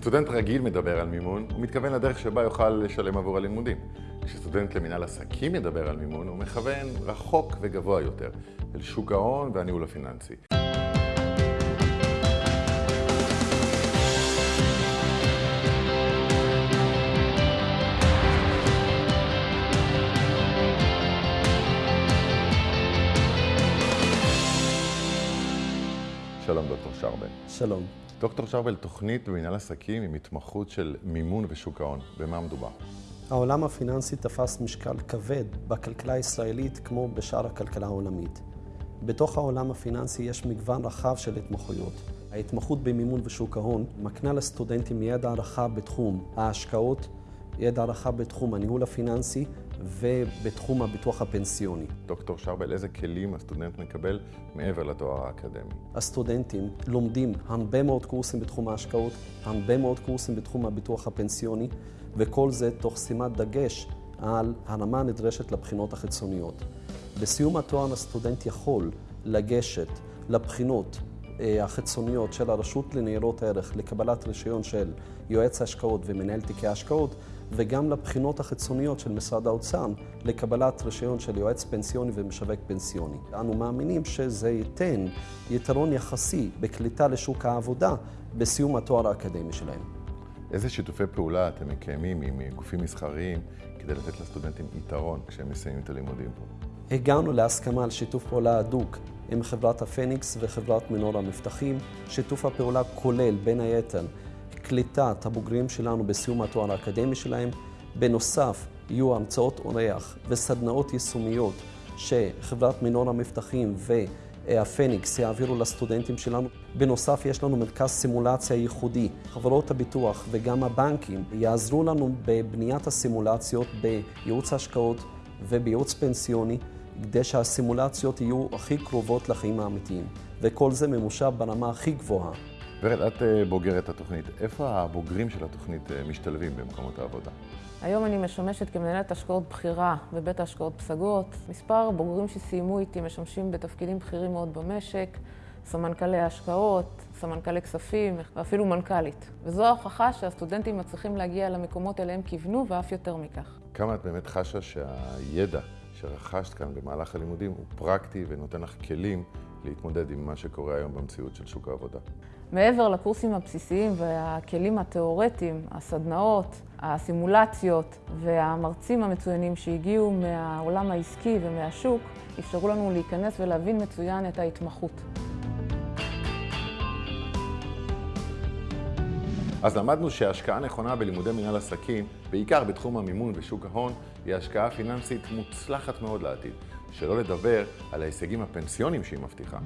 כשסטודנט רגיל מדבר על מימון, הוא מתכוון לדרך שבה יוכל לשלם עבור הלימודים. כשסטודנט למנהל עסקים מדבר על מימון, הוא מכוון רחוק וגבוה יותר, אל שוק ההון והניהול הפיננסי. שלום דוקטור שרבל. שלום. דוקטור שרבל, תוכנית במנהל עסקים עם התמחות של מימון ושוק ההון. במה מדובר? העולם הפיננסי תפס משקל כבד בכלכלה הישראלית כמו בשאר הכלכלה העולמית. בתוך העולם הפיננסי יש מגוון רחב של התמחויות. ההתמחות במימון ושוק ההון מקנה לסטודנטים ידע רחב בתחום ההשקעות, ידע רחב בתחום הניהול הפיננסי ובתחום הביטוח הפנסיוני. דוקטור שרבל, איזה כלים הסטודנט מקבל מעבר לתואר האקדמי? הסטודנטים לומדים הרבה מאוד קורסים בתחום ההשקעות, הרבה מאוד קורסים בתחום הביטוח הפנסיוני, וכל זה תוך שימת דגש על הרמה הנדרשת לבחינות החיצוניות. בסיום התואר הסטודנט יכול לגשת לבחינות החיצוניות של הרשות לניירות ערך לקבלת רישיון של יועץ ההשקעות ומנהל תיקי ההשקעות, וגם לבחינות החיצוניות של משרד האוצר לקבלת רישיון של יועץ פנסיוני ומשווק פנסיוני. אנו מאמינים שזה ייתן יתרון יחסי בקליטה לשוק העבודה בסיום התואר האקדמי שלהם. איזה שיתופי פעולה אתם מקיימים עם גופים מסחריים כדי לתת לסטודנטים יתרון כשהם מסיימים את הלימודים פה? הגענו להסכמה על שיתוף פעולה הדוק עם חברת הפניקס וחברת מנור המבטחים. שיתוף הפעולה כולל, בין היתר, קליטת הבוגרים שלנו בסיום התואר האקדמי שלהם. בנוסף, יהיו המצאות אורח וסדנאות יישומיות שחברת מנור המבטחים והפניקס יעבירו לסטודנטים שלנו. בנוסף, יש לנו מרכז סימולציה ייחודי. חברות הביטוח וגם הבנקים יעזרו לנו בבניית הסימולציות בייעוץ השקעות ובייעוץ פנסיוני. כדי שהסימולציות יהיו הכי קרובות לחיים האמיתיים. וכל זה ממושב ברמה הכי גבוהה. ורד, את אה, בוגרת התוכנית. איפה הבוגרים של התוכנית אה, משתלבים במקומות העבודה? היום אני משמשת כמנהלת השקעות בכירה בבית ההשקעות פסגות. מספר בוגרים שסיימו איתי משמשים בתפקידים בכירים מאוד במשק, סמנכ"לי השקעות, סמנכ"לי כספים ואפילו מנכ"לית. וזו ההוכחה שהסטודנטים מצליחים להגיע למקומות אליהם כיוונו ואף יותר מכך. כמה את באמת חשה שהידע שרכשת כאן במהלך הלימודים הוא פרקטי ונותן לך כלים להתמודד עם מה שקורה היום במציאות של שוק העבודה. מעבר לקורסים הבסיסיים והכלים התיאורטיים, הסדנאות, הסימולציות והמרצים המצוינים שהגיעו מהעולם העסקי ומהשוק, אפשרו לנו להיכנס ולהבין מצוין את ההתמחות. אז למדנו שהשקעה נכונה בלימודי מנהל עסקים, בעיקר בתחום המימון ושוק ההון, היא השקעה פיננסית מוצלחת מאוד לעתיד. שלא לדבר על ההישגים הפנסיונים שהיא מבטיחה.